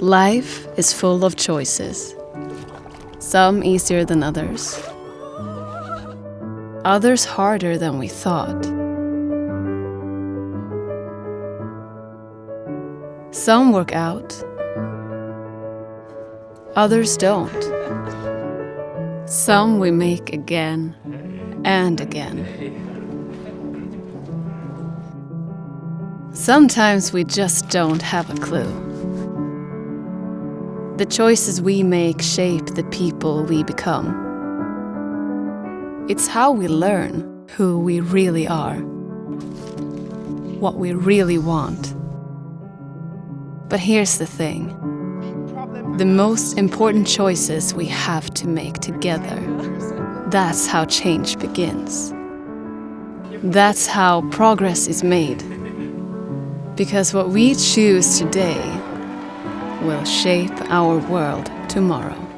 Life is full of choices, some easier than others, others harder than we thought. Some work out, others don't. Some we make again and again. Sometimes we just don't have a clue. The choices we make shape the people we become. It's how we learn who we really are, what we really want. But here's the thing. The most important choices we have to make together. That's how change begins. That's how progress is made. Because what we choose today will shape our world tomorrow.